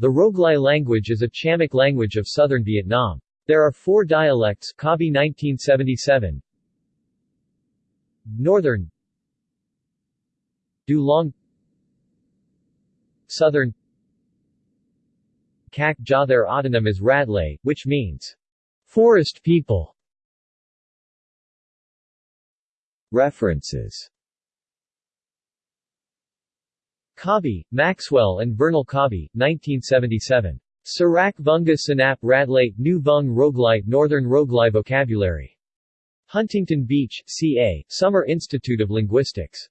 The Roglai language is a Chamic language of southern Vietnam. There are four dialects Cobbey 1977 Northern. Du Long Southern. Cac Gia Their autonym is Radlai, which means forest people. References Cobbey, Maxwell and Vernal Cobbey, 1977. Sarak Vunga Sanap Radlai, New Vung Roglai, Northern Roglai Vocabulary. Huntington Beach, CA, Summer Institute of Linguistics.